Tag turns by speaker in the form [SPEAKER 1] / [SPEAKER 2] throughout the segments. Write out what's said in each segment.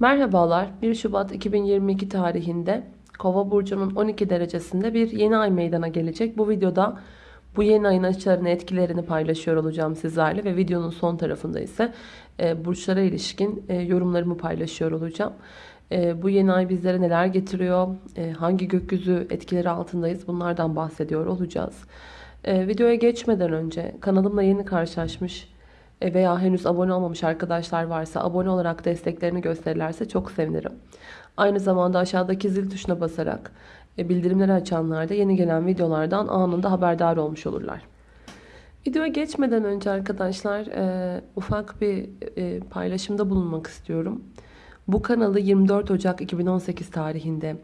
[SPEAKER 1] Merhabalar 1 Şubat 2022 tarihinde Kova burcunun 12 derecesinde bir yeni ay meydana gelecek. Bu videoda bu yeni ayın açılarını etkilerini paylaşıyor olacağım sizlerle ve videonun son tarafında ise e, burçlara ilişkin e, yorumlarımı paylaşıyor olacağım. E, bu yeni ay bizlere neler getiriyor, e, hangi gökyüzü etkileri altındayız bunlardan bahsediyor olacağız. E, videoya geçmeden önce kanalımla yeni karşılaşmış veya henüz abone olmamış arkadaşlar varsa abone olarak desteklerini gösterirlerse çok sevinirim. Aynı zamanda aşağıdaki zil tuşuna basarak e, bildirimleri açanlar da yeni gelen videolardan anında haberdar olmuş olurlar. Videoya geçmeden önce arkadaşlar e, ufak bir e, paylaşımda bulunmak istiyorum. Bu kanalı 24 Ocak 2018 tarihinde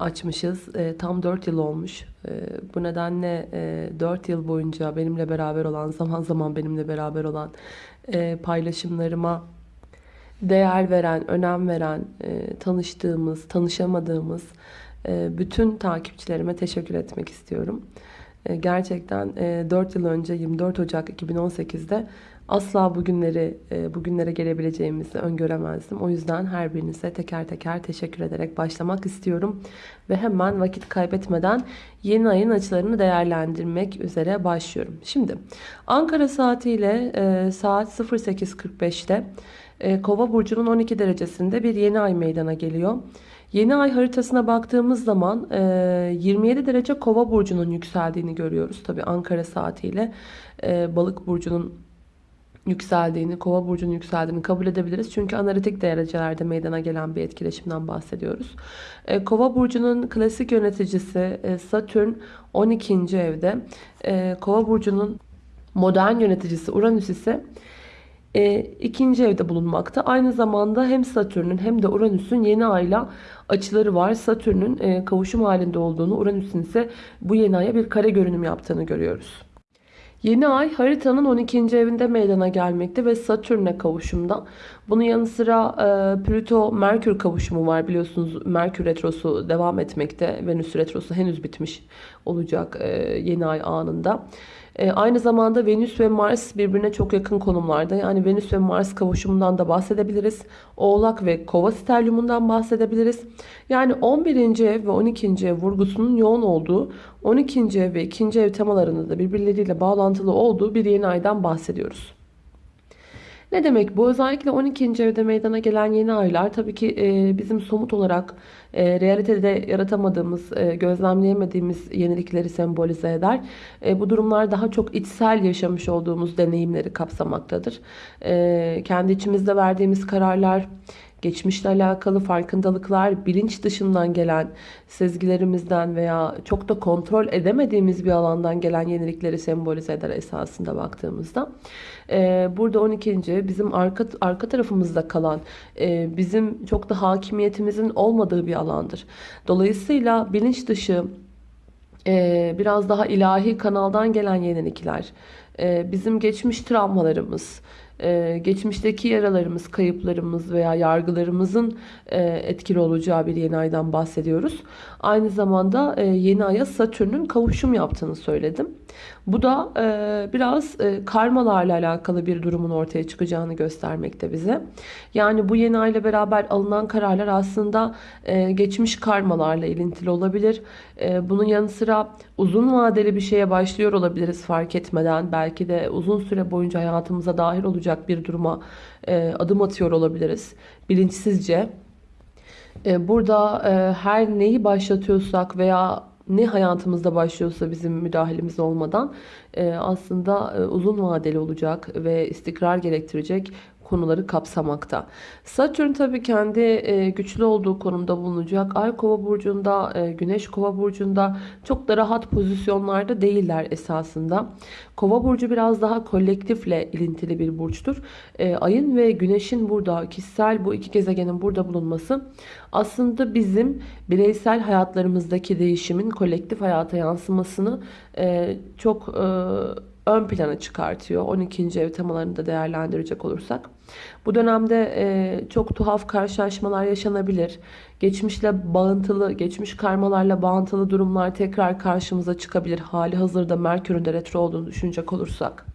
[SPEAKER 1] açmışız. E, tam 4 yıl olmuş. E, bu nedenle e, 4 yıl boyunca benimle beraber olan, zaman zaman benimle beraber olan e, paylaşımlarıma değer veren, önem veren, e, tanıştığımız, tanışamadığımız e, bütün takipçilerime teşekkür etmek istiyorum. E, gerçekten e, 4 yıl önce 24 Ocak 2018'de asla bugünleri e, bugünlere gelebileceğimizi öngöremezdim. O yüzden her birinize teker teker teşekkür ederek başlamak istiyorum. Ve hemen vakit kaybetmeden yeni ayın açılarını değerlendirmek üzere başlıyorum. Şimdi Ankara saatiyle e, saat 08.45'te e, Kova burcunun 12 derecesinde bir yeni ay meydana geliyor. Yeni ay haritasına baktığımız zaman 27 derece kova burcunun yükseldiğini görüyoruz. Tabi Ankara saatiyle balık burcunun yükseldiğini, kova burcunun yükseldiğini kabul edebiliriz. Çünkü analitik derecelerde meydana gelen bir etkileşimden bahsediyoruz. E, kova burcunun klasik yöneticisi e, Satürn 12. evde. E, kova burcunun modern yöneticisi Uranüs ise ikinci evde bulunmakta. Aynı zamanda hem Satürn'ün hem de Uranüs'ün yeni ayla açıları var. Satürn'ün kavuşum halinde olduğunu, Uranüs'ün ise bu yeni aya bir kare görünüm yaptığını görüyoruz. Yeni ay haritanın 12. evinde meydana gelmekte ve Satürn'e kavuşumda. Bunun yanı sıra e, Plüto-Merkür kavuşumu var biliyorsunuz. Merkür retrosu devam etmekte. Venüs retrosu henüz bitmiş olacak e, yeni ay anında. E, aynı zamanda Venüs ve Mars birbirine çok yakın konumlarda. Yani Venüs ve Mars kavuşumundan da bahsedebiliriz. Oğlak ve Kova sterliumundan bahsedebiliriz. Yani 11. ev ve 12. ev vurgusunun yoğun olduğu, 12. ev ve 2. ev temalarında da birbirleriyle bağlantılı olduğu bir yeni aydan bahsediyoruz. Ne demek bu? Özellikle 12. evde meydana gelen yeni aylar tabii ki e, bizim somut olarak e, realitede yaratamadığımız, e, gözlemleyemediğimiz yenilikleri sembolize eder. E, bu durumlar daha çok içsel yaşamış olduğumuz deneyimleri kapsamaktadır. E, kendi içimizde verdiğimiz kararlar, geçmişle alakalı farkındalıklar, bilinç dışından gelen sezgilerimizden veya çok da kontrol edemediğimiz bir alandan gelen yenilikleri sembolize eder esasında baktığımızda. Ee, burada 12. bizim arka, arka tarafımızda kalan, e, bizim çok da hakimiyetimizin olmadığı bir alandır. Dolayısıyla bilinç dışı, e, biraz daha ilahi kanaldan gelen yenilikler, bizim geçmiş travmalarımız, e, geçmişteki yaralarımız, kayıplarımız veya yargılarımızın e, etkili olacağı bir yeni aydan bahsediyoruz. Aynı zamanda e, yeni aya Satürn'ün kavuşum yaptığını söyledim. Bu da biraz karmalarla alakalı bir durumun ortaya çıkacağını göstermekte bize. Yani bu yeni ayla beraber alınan kararlar aslında geçmiş karmalarla ilintili olabilir. Bunun yanı sıra uzun vadeli bir şeye başlıyor olabiliriz fark etmeden. Belki de uzun süre boyunca hayatımıza dahil olacak bir duruma e, adım atıyor olabiliriz. Bilinçsizce. E, burada e, her neyi başlatıyorsak veya ne hayatımızda başlıyorsa bizim müdahalemiz olmadan e, aslında e, uzun vadeli olacak ve istikrar gerektirecek konuları kapsamakta. Satürn tabii kendi e, güçlü olduğu konumda bulunacak. Ay kova burcunda, e, güneş kova burcunda çok da rahat pozisyonlarda değiller esasında. Kova burcu biraz daha kolektifle ilintili bir burçtur. E, ayın ve güneşin burada kişisel bu iki gezegenin burada bulunması aslında bizim bireysel hayatlarımızdaki değişimin kolektif hayata yansımasını çok ön plana çıkartıyor. 12. ev temalarını da değerlendirecek olursak. Bu dönemde e, çok tuhaf karşılaşmalar yaşanabilir. Geçmişle bağıntılı, geçmiş karmalarla bağıntılı durumlar tekrar karşımıza çıkabilir. Hali hazırda Merkür'ün de retro olduğunu düşünecek olursak.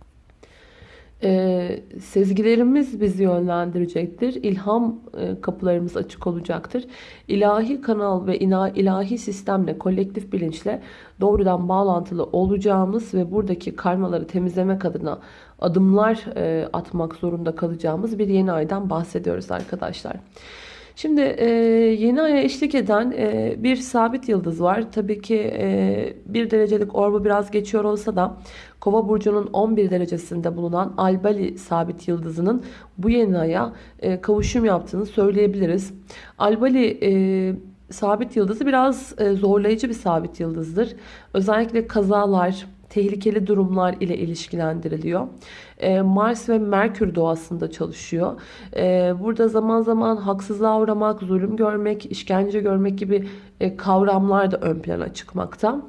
[SPEAKER 1] E, sezgilerimiz bizi yönlendirecektir. İlham e, kapılarımız açık olacaktır. İlahi kanal ve ina, ilahi sistemle, kolektif bilinçle doğrudan bağlantılı olacağımız ve buradaki karmaları temizlemek adına adımlar e, atmak zorunda kalacağımız bir yeni aydan bahsediyoruz arkadaşlar. Şimdi e, yeni aya eşlik eden e, bir sabit yıldız var. Tabii ki e, bir derecelik orbu biraz geçiyor olsa da Kova burcunun 11 derecesinde bulunan Albali sabit yıldızının bu yeni aya e, kavuşum yaptığını söyleyebiliriz. Albali e, sabit yıldızı biraz e, zorlayıcı bir sabit yıldızdır. Özellikle kazalar, tehlikeli durumlar ile ilişkilendiriliyor. Ee, Mars ve Merkür doğasında çalışıyor. Ee, burada zaman zaman haksızlığa uğramak, zulüm görmek, işkence görmek gibi e, kavramlar da ön plana çıkmakta.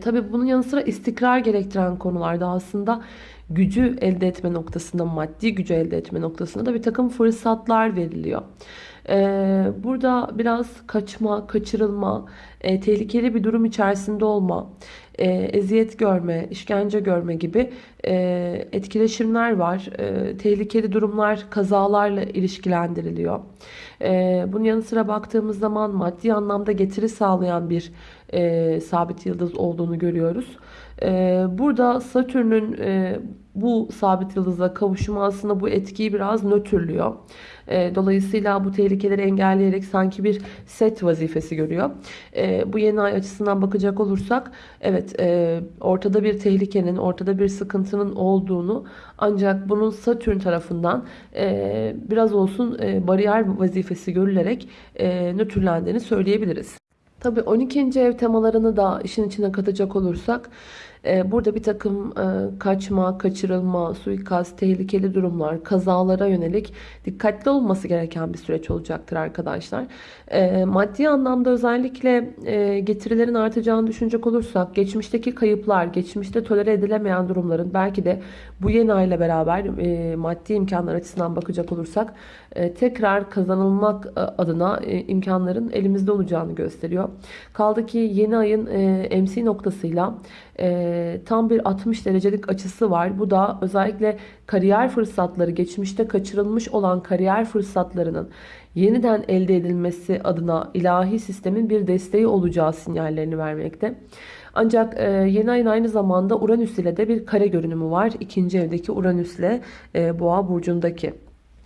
[SPEAKER 1] Tabii bunun yanı sıra istikrar gerektiren konularda aslında gücü elde etme noktasında, maddi gücü elde etme noktasında da bir takım fırsatlar veriliyor. Burada biraz kaçma, kaçırılma, e, tehlikeli bir durum içerisinde olma, e, eziyet görme, işkence görme gibi e, etkileşimler var. Tehlikeli durumlar kazalarla ilişkilendiriliyor. Bunun yanı sıra baktığımız zaman maddi anlamda getiri sağlayan bir sabit yıldız olduğunu görüyoruz. Burada Satürn'ün bu sabit yıldızla kavuşumu aslında bu etkiyi biraz nötrlüyor. E, dolayısıyla bu tehlikeleri engelleyerek sanki bir set vazifesi görüyor. E, bu yeni ay açısından bakacak olursak evet e, ortada bir tehlikenin, ortada bir sıkıntının olduğunu ancak bunun Satürn tarafından biraz olsun bariyer vazifesi görülerek nötrlendiğini söyleyebiliriz. Tabii 12. ev temalarını da işin içine katacak olursak burada bir takım e, kaçma, kaçırılma, suikast, tehlikeli durumlar, kazalara yönelik dikkatli olması gereken bir süreç olacaktır arkadaşlar. Ee, maddi anlamda özellikle e, getirilerin artacağını düşünecek olursak geçmişteki kayıplar, geçmişte tolere edilemeyen durumların belki de bu yeni ayla beraber e, maddi imkanlar açısından bakacak olursak tekrar kazanılmak adına imkanların elimizde olacağını gösteriyor. Kaldı ki yeni ayın MC noktasıyla e, tam bir 60 derecelik açısı var. Bu da özellikle kariyer fırsatları, geçmişte kaçırılmış olan kariyer fırsatlarının yeniden elde edilmesi adına ilahi sistemin bir desteği olacağı sinyallerini vermekte. Ancak e, yeni ayın aynı zamanda Uranüs ile de bir kare görünümü var. İkinci evdeki Uranüs ile e, Boğa burcundaki.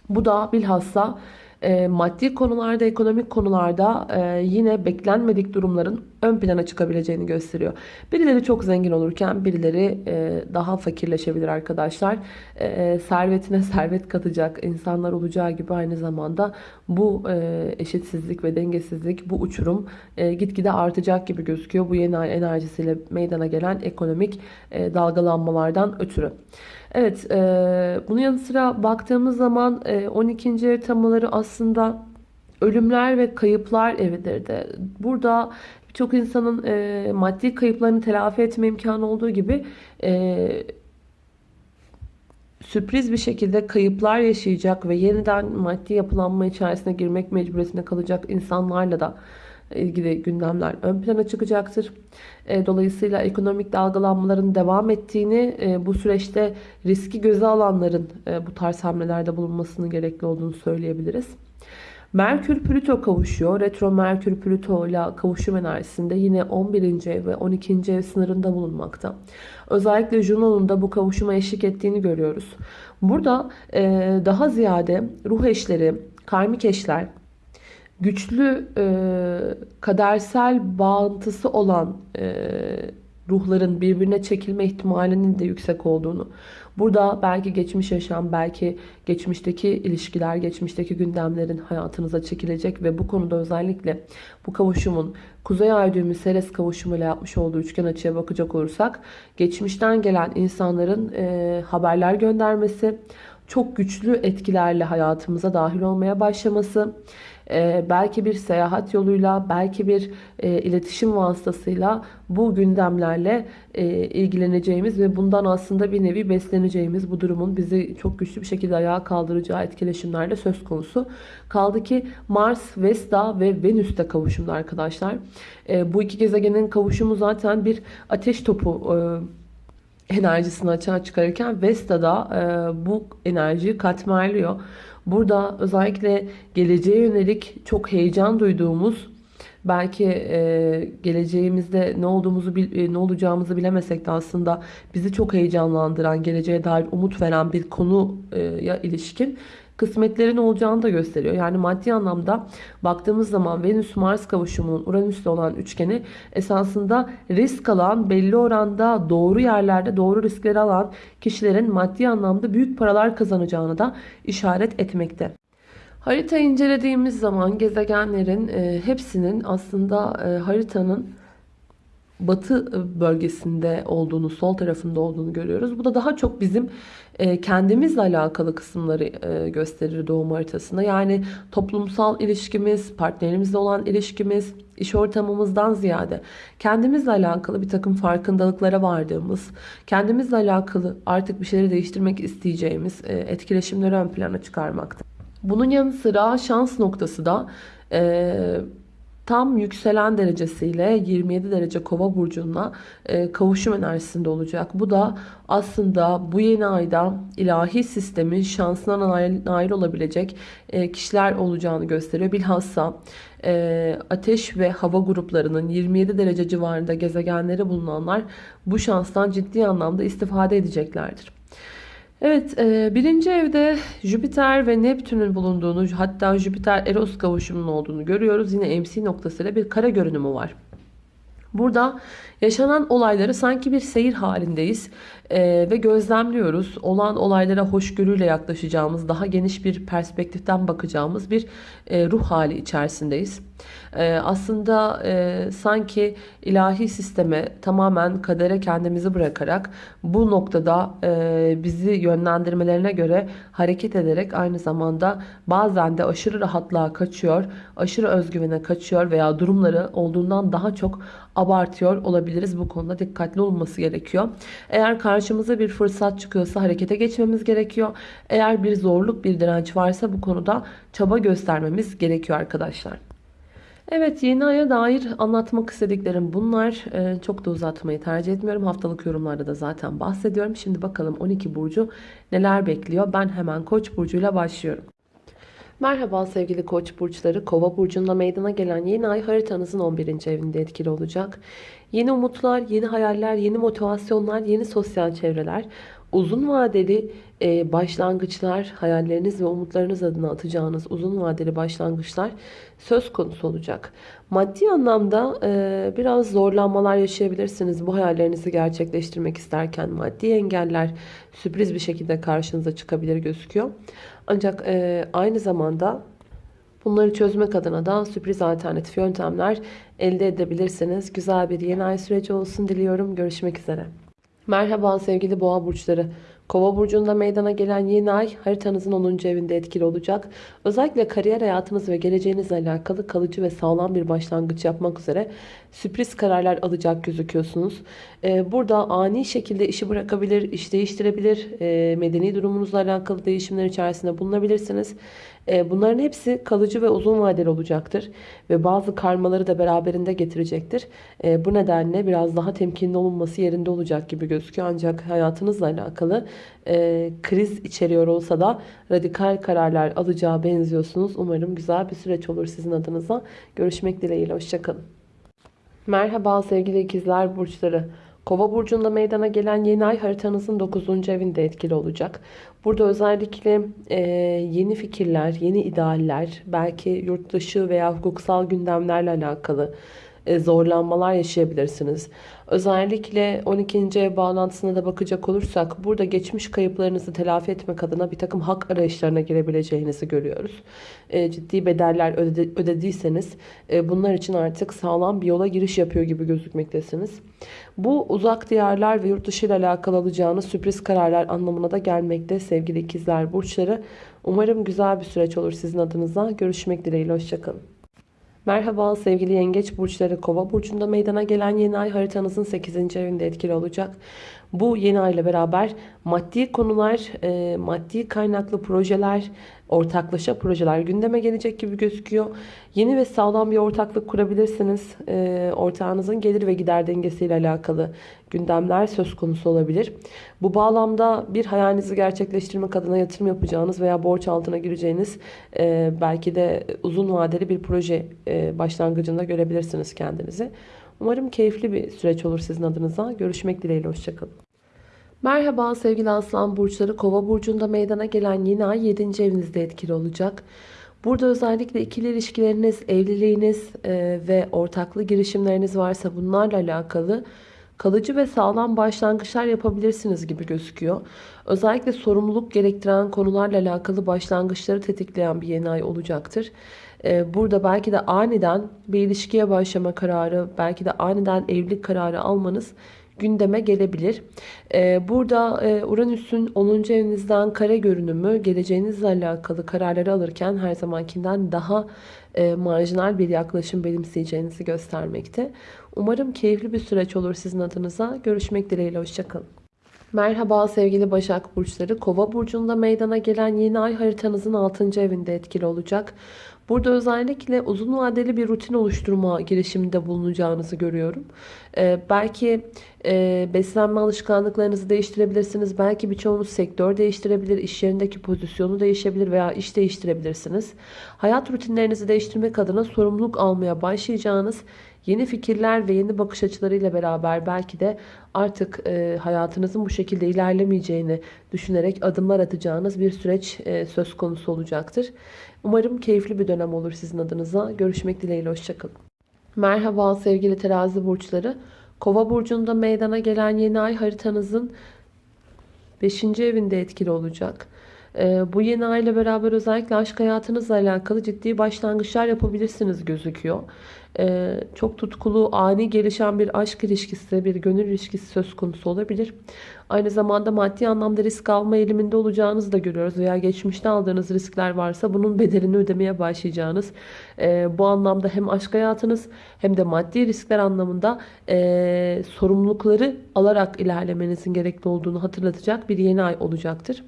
[SPEAKER 1] Bu da bilhassa e, maddi konularda, ekonomik konularda e, yine beklenmedik durumların ön plana çıkabileceğini gösteriyor. Birileri çok zengin olurken birileri e, daha fakirleşebilir arkadaşlar. E, servetine servet katacak insanlar olacağı gibi aynı zamanda bu e, eşitsizlik ve dengesizlik, bu uçurum e, gitgide artacak gibi gözüküyor. Bu yeni ay enerjisiyle meydana gelen ekonomik e, dalgalanmalardan ötürü. Evet, e, bunun yanı sıra baktığımız zaman e, 12. ev aslında ölümler ve kayıplar evidir de. Burada birçok insanın e, maddi kayıplarını telafi etme imkanı olduğu gibi e, sürpriz bir şekilde kayıplar yaşayacak ve yeniden maddi yapılanma içerisine girmek mecburiyetinde kalacak insanlarla da ilgili gündemler ön plana çıkacaktır. E, dolayısıyla ekonomik dalgalanmaların devam ettiğini, e, bu süreçte riski göze alanların e, bu tarz hamlelerde bulunmasının gerekli olduğunu söyleyebiliriz. Merkür Plüto kavuşuyor. Retro Merkür Plüto ile kavuşum enerjisinde yine 11. ev ve 12. ev sınırında bulunmakta. Özellikle Juno'nun da bu kavuşuma eşlik ettiğini görüyoruz. Burada daha ziyade ruh eşleri, karmik eşler, güçlü e, kadersel bağıntısı olan e, ruhların birbirine çekilme ihtimalinin de yüksek olduğunu. Burada belki geçmiş yaşam, belki geçmişteki ilişkiler, geçmişteki gündemlerin hayatınıza çekilecek ve bu konuda özellikle bu kavuşumun Kuzey Ay düğümü Seres kavuşumuyla yapmış olduğu üçgen açıya bakacak olursak geçmişten gelen insanların e, haberler göndermesi, çok güçlü etkilerle hayatımıza dahil olmaya başlaması, e, belki bir seyahat yoluyla, belki bir e, iletişim vasıtasıyla bu gündemlerle e, ilgileneceğimiz ve bundan aslında bir nevi besleneceğimiz bu durumun bizi çok güçlü bir şekilde ayağa kaldıracağı etkileşimlerle söz konusu. Kaldı ki Mars, Vesta ve Venüs'te kavuşumda arkadaşlar. Bu iki gezegenin kavuşumu zaten bir ateş topu enerjisini açığa çıkarırken Vesta da e, bu enerjiyi katmerliyor. Burada özellikle geleceğe yönelik çok heyecan duyduğumuz belki e, geleceğimizde ne olduğumuzu e, ne olacağımızı bilemesek de aslında bizi çok heyecanlandıran, geleceğe dair umut veren bir konuya ilişkin kısmetlerin olacağını da gösteriyor. Yani maddi anlamda baktığımız zaman Venüs-Mars kavuşumunun Uranüs'te olan üçgeni esasında risk alan, belli oranda doğru yerlerde doğru riskleri alan kişilerin maddi anlamda büyük paralar kazanacağını da işaret etmekte. Harita incelediğimiz zaman gezegenlerin e, hepsinin aslında e, haritanın batı bölgesinde olduğunu, sol tarafında olduğunu görüyoruz. Bu da daha çok bizim e, kendimizle alakalı kısımları e, gösterir doğum haritasında. Yani toplumsal ilişkimiz, partnerimizle olan ilişkimiz, iş ortamımızdan ziyade kendimizle alakalı bir takım farkındalıklara vardığımız, kendimizle alakalı artık bir şeyleri değiştirmek isteyeceğimiz e, etkileşimleri ön plana çıkarmakta. Bunun yanı sıra şans noktası da tam yükselen derecesiyle 27 derece kova burcuna e, kavuşum enerjisinde olacak. Bu da aslında bu yeni ayda ilahi sistemin şansına nail, olabilecek e, kişiler olacağını gösteriyor. Bilhassa e, ateş ve hava gruplarının 27 derece civarında gezegenleri bulunanlar bu şanstan ciddi anlamda istifade edeceklerdir. Evet e, birinci evde Jüpiter ve Neptün'ün bulunduğunu hatta Jüpiter Eros kavuşumunun olduğunu görüyoruz. Yine MC noktasıyla bir kara görünümü var. Burada yaşanan olayları sanki bir seyir halindeyiz e, ve gözlemliyoruz. Olan olaylara hoşgörüyle yaklaşacağımız, daha geniş bir perspektiften bakacağımız bir e, ruh hali içerisindeyiz. E, aslında e, sanki ilahi sisteme tamamen kadere kendimizi bırakarak bu noktada e, bizi yönlendirmelerine göre hareket ederek aynı zamanda bazen de aşırı rahatlığa kaçıyor, aşırı özgüvene kaçıyor veya durumları olduğundan daha çok abartıyor olabiliriz. Bu konuda dikkatli olması gerekiyor. Eğer karşımıza bir fırsat çıkıyorsa harekete geçmemiz gerekiyor. Eğer bir zorluk, bir direnç varsa bu konuda çaba göstermemiz gerekiyor arkadaşlar. Evet yeni aya dair anlatmak istediklerim bunlar. Ee, çok da uzatmayı tercih etmiyorum. Haftalık yorumlarda da zaten bahsediyorum. Şimdi bakalım 12 burcu neler bekliyor. Ben hemen Koç burcuyla başlıyorum. Merhaba sevgili koç burçları. Kova burcunda meydana gelen yeni ay haritanızın 11. evinde etkili olacak. Yeni umutlar, yeni hayaller, yeni motivasyonlar, yeni sosyal çevreler, uzun vadeli e, başlangıçlar, hayalleriniz ve umutlarınız adına atacağınız uzun vadeli başlangıçlar söz konusu olacak. Maddi anlamda e, biraz zorlanmalar yaşayabilirsiniz bu hayallerinizi gerçekleştirmek isterken. Maddi engeller sürpriz bir şekilde karşınıza çıkabilir gözüküyor. Ancak e, aynı zamanda bunları çözmek adına da sürpriz alternatif yöntemler elde edebilirsiniz. Güzel bir yeni ay süreci olsun diliyorum. Görüşmek üzere. Merhaba sevgili boğa burçları. Kova burcunda meydana gelen yeni ay haritanızın 10. evinde etkili olacak. Özellikle kariyer hayatınız ve geleceğinizle alakalı kalıcı ve sağlam bir başlangıç yapmak üzere sürpriz kararlar alacak gözüküyorsunuz. Ee, burada ani şekilde işi bırakabilir, iş değiştirebilir, e, medeni durumunuzla alakalı değişimler içerisinde bulunabilirsiniz. E, bunların hepsi kalıcı ve uzun vadeli olacaktır. Ve bazı karmaları da beraberinde getirecektir. E, bu nedenle biraz daha temkinli olunması yerinde olacak gibi gözüküyor. Ancak hayatınızla alakalı e, kriz içeriyor olsa da radikal kararlar alacağı benziyorsunuz. Umarım güzel bir süreç olur sizin adınıza. Görüşmek dileğiyle. Hoşçakalın. Merhaba sevgili ikizler burçları. Kova burcunda meydana gelen yeni ay haritanızın 9. evinde etkili olacak. Burada özellikle e, yeni fikirler, yeni idealler, belki yurt dışı veya hukuksal gündemlerle alakalı e, zorlanmalar yaşayabilirsiniz. Özellikle 12. ev bağlantısına da bakacak olursak burada geçmiş kayıplarınızı telafi etmek adına bir takım hak arayışlarına girebileceğinizi görüyoruz. E, ciddi bedeller ödediyseniz e, bunlar için artık sağlam bir yola giriş yapıyor gibi gözükmektesiniz. Bu uzak diyarlar ve yurt dışı ile alakalı alacağınız sürpriz kararlar anlamına da gelmekte sevgili ikizler burçları. Umarım güzel bir süreç olur sizin adınıza. Görüşmek dileğiyle. Hoşçakalın. Merhaba sevgili yengeç burçları kova burcunda meydana gelen yeni ay haritanızın 8. evinde etkili olacak. Bu yeni ay ile beraber maddi konular, e, maddi kaynaklı projeler, ortaklaşa projeler gündeme gelecek gibi gözüküyor. Yeni ve sağlam bir ortaklık kurabilirsiniz. E, ortağınızın gelir ve gider dengesiyle alakalı gündemler söz konusu olabilir. Bu bağlamda bir hayalinizi gerçekleştirmek adına yatırım yapacağınız veya borç altına gireceğiniz e, belki de uzun vadeli bir proje e, başlangıcında görebilirsiniz kendinizi. Umarım keyifli bir süreç olur sizin adınıza. Görüşmek dileğiyle. Hoşçakalın. Merhaba sevgili aslan burçları. Kova burcunda meydana gelen yeni ay 7. evinizde etkili olacak. Burada özellikle ikili ilişkileriniz, evliliğiniz e, ve ortaklı girişimleriniz varsa bunlarla alakalı kalıcı ve sağlam başlangıçlar yapabilirsiniz gibi gözüküyor. Özellikle sorumluluk gerektiren konularla alakalı başlangıçları tetikleyen bir yeni ay olacaktır. Ee, burada belki de aniden bir ilişkiye başlama kararı, belki de aniden evlilik kararı almanız gündeme gelebilir. Ee, burada e, Uranüs'ün 10. evinizden kare görünümü geleceğinizle alakalı kararları alırken her zamankinden daha e, marjinal bir yaklaşım benimseyeceğinizi göstermekte. Umarım keyifli bir süreç olur sizin adınıza. Görüşmek dileğiyle. Hoşçakalın. Merhaba sevgili Başak Burçları. Kova burcunda meydana gelen yeni ay haritanızın 6. evinde etkili olacak. Burada özellikle uzun vadeli bir rutin oluşturma girişiminde bulunacağınızı görüyorum. Ee, belki e, beslenme alışkanlıklarınızı değiştirebilirsiniz. Belki birçoğunuz sektör değiştirebilir, iş yerindeki pozisyonu değişebilir veya iş değiştirebilirsiniz. Hayat rutinlerinizi değiştirmek adına sorumluluk almaya başlayacağınız yeni fikirler ve yeni bakış açılarıyla beraber belki de artık e, hayatınızın bu şekilde ilerlemeyeceğini düşünerek adımlar atacağınız bir süreç e, söz konusu olacaktır. Umarım keyifli bir dönem olur sizin adınıza. Görüşmek dileğiyle. Hoşçakalın. Merhaba sevgili terazi burçları. Kova burcunda meydana gelen yeni ay haritanızın 5. evinde etkili olacak. Ee, bu yeni ay ile beraber özellikle aşk hayatınızla alakalı ciddi başlangıçlar yapabilirsiniz gözüküyor. Ee, çok tutkulu, ani gelişen bir aşk ilişkisi, bir gönül ilişkisi söz konusu olabilir. Aynı zamanda maddi anlamda risk alma eğiliminde olacağınızı da görüyoruz. Veya geçmişte aldığınız riskler varsa bunun bedelini ödemeye başlayacağınız. E, bu anlamda hem aşk hayatınız hem de maddi riskler anlamında sorumlulukları alarak ilerlemenizin gerekli olduğunu hatırlatacak bir yeni ay olacaktır.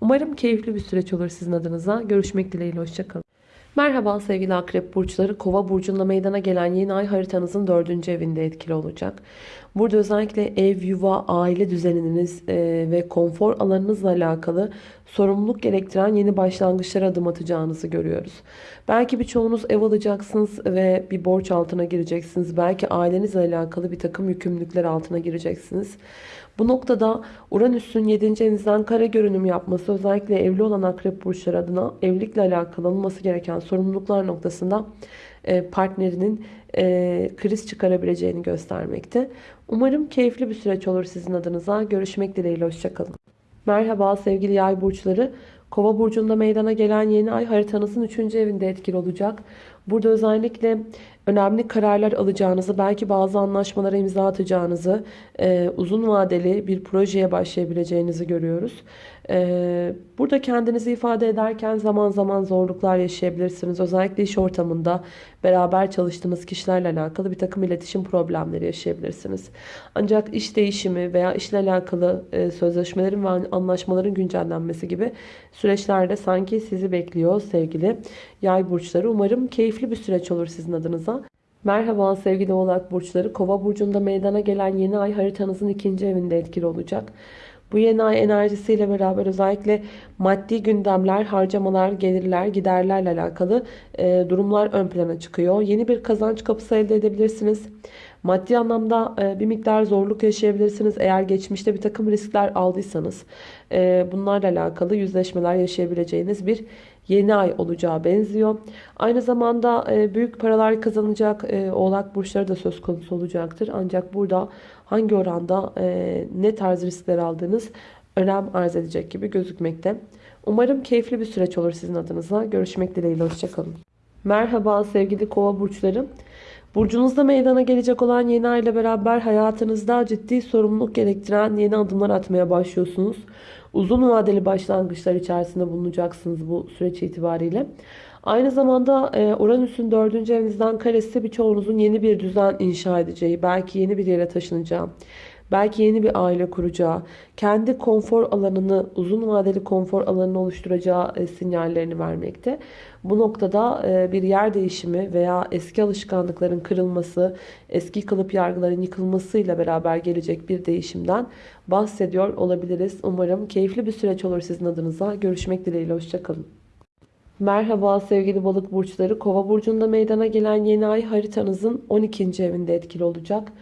[SPEAKER 1] Umarım keyifli bir süreç olur sizin adınıza. Görüşmek dileğiyle. Hoşçakalın. Merhaba sevgili akrep burçları. Kova burcunda meydana gelen yeni ay haritanızın dördüncü evinde etkili olacak. Burada özellikle ev, yuva, aile düzeniniz e, ve konfor alanınızla alakalı sorumluluk gerektiren yeni başlangıçlara adım atacağınızı görüyoruz. Belki birçoğunuz ev alacaksınız ve bir borç altına gireceksiniz. Belki ailenizle alakalı bir takım yükümlülükler altına gireceksiniz. Bu noktada Uranüs'ün 7. evinizden kare görünüm yapması özellikle evli olan akrep burçları adına evlilikle alakalı olması gereken sorumluluklar noktasında e, partnerinin e, kriz çıkarabileceğini göstermekte. Umarım keyifli bir süreç olur sizin adınıza. Görüşmek dileğiyle. Hoşçakalın. Merhaba sevgili yay burçları. Kova burcunda meydana gelen yeni ay haritanızın 3. evinde etkili olacak. Burada özellikle önemli kararlar alacağınızı, belki bazı anlaşmalara imza atacağınızı, e, uzun vadeli bir projeye başlayabileceğinizi görüyoruz. E, burada kendinizi ifade ederken zaman zaman zorluklar yaşayabilirsiniz. Özellikle iş ortamında beraber çalıştığınız kişilerle alakalı bir takım iletişim problemleri yaşayabilirsiniz. Ancak iş değişimi veya işle alakalı e, sözleşmelerin ve anlaşmaların güncellenmesi gibi süreçlerde sanki sizi bekliyor sevgili yay burçları. Umarım keyifli bir süreç olur sizin adınıza. Merhaba sevgili oğlak burçları. Kova burcunda meydana gelen yeni ay haritanızın ikinci evinde etkili olacak. Bu yeni ay enerjisiyle beraber özellikle maddi gündemler, harcamalar, gelirler, giderlerle alakalı e, durumlar ön plana çıkıyor. Yeni bir kazanç kapısı elde edebilirsiniz. Maddi anlamda e, bir miktar zorluk yaşayabilirsiniz. Eğer geçmişte bir takım riskler aldıysanız e, bunlarla alakalı yüzleşmeler yaşayabileceğiniz bir yeni ay olacağı benziyor. Aynı zamanda e, büyük paralar kazanacak oğlak burçları da söz konusu olacaktır. Ancak burada hangi oranda ne tarz riskler aldığınız önem arz edecek gibi gözükmekte. Umarım keyifli bir süreç olur sizin adınıza. Görüşmek dileğiyle. Hoşçakalın. Merhaba sevgili kova burçları. Burcunuzda meydana gelecek olan yeni ay ile beraber hayatınızda ciddi sorumluluk gerektiren yeni adımlar atmaya başlıyorsunuz. Uzun vadeli başlangıçlar içerisinde bulunacaksınız bu süreç itibariyle. Aynı zamanda e, Uranüs'ün dördüncü evinizden karesi birçoğunuzun yeni bir düzen inşa edeceği, belki yeni bir yere taşınacağı, belki yeni bir aile kuracağı, kendi konfor alanını, uzun vadeli konfor alanını oluşturacağı e, sinyallerini vermekte. Bu noktada e, bir yer değişimi veya eski alışkanlıkların kırılması, eski kalıp yargıların yıkılmasıyla beraber gelecek bir değişimden bahsediyor olabiliriz. Umarım keyifli bir süreç olur sizin adınıza. Görüşmek dileğiyle, hoşçakalın. Merhaba sevgili balık burçları. Kova burcunda meydana gelen yeni ay haritanızın 12. evinde etkili olacak.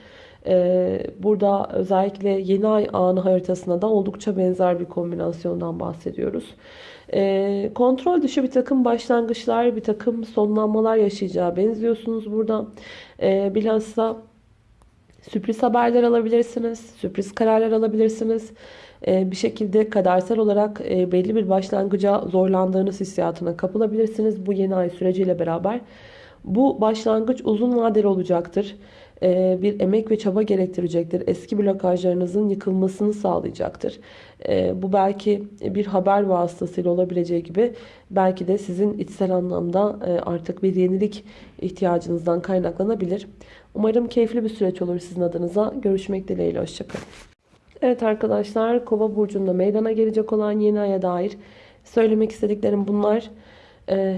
[SPEAKER 1] Ee, burada özellikle yeni ay anı haritasına da oldukça benzer bir kombinasyondan bahsediyoruz. Ee, kontrol dışı bir takım başlangıçlar, bir takım sonlanmalar yaşayacağı benziyorsunuz burada. Ee, bilhassa sürpriz haberler alabilirsiniz, sürpriz kararlar alabilirsiniz. Bir şekilde kadersel olarak e, belli bir başlangıca zorlandığınız hissiyatına kapılabilirsiniz bu yeni ay süreciyle beraber. Bu başlangıç uzun vadeli olacaktır. Ee, bir emek ve çaba gerektirecektir. Eski blokajlarınızın yıkılmasını sağlayacaktır. Ee, bu belki bir haber vasıtasıyla olabileceği gibi belki de sizin içsel anlamda e, artık bir yenilik ihtiyacınızdan kaynaklanabilir. Umarım keyifli bir süreç olur sizin adınıza. Görüşmek dileğiyle. Hoşçakalın. Evet arkadaşlar Kova burcunda meydana gelecek olan yeni aya dair söylemek istediklerim bunlar. Ee,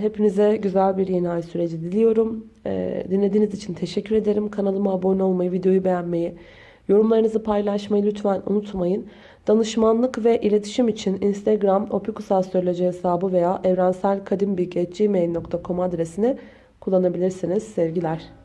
[SPEAKER 1] hepinize güzel bir yeni ay süreci diliyorum. Ee, dinlediğiniz için teşekkür ederim. Kanalıma abone olmayı, videoyu beğenmeyi, yorumlarınızı paylaşmayı lütfen unutmayın. Danışmanlık ve iletişim için Instagram opikusastroloji hesabı veya evrenselkadimbilgi.gmail.com adresini kullanabilirsiniz. Sevgiler.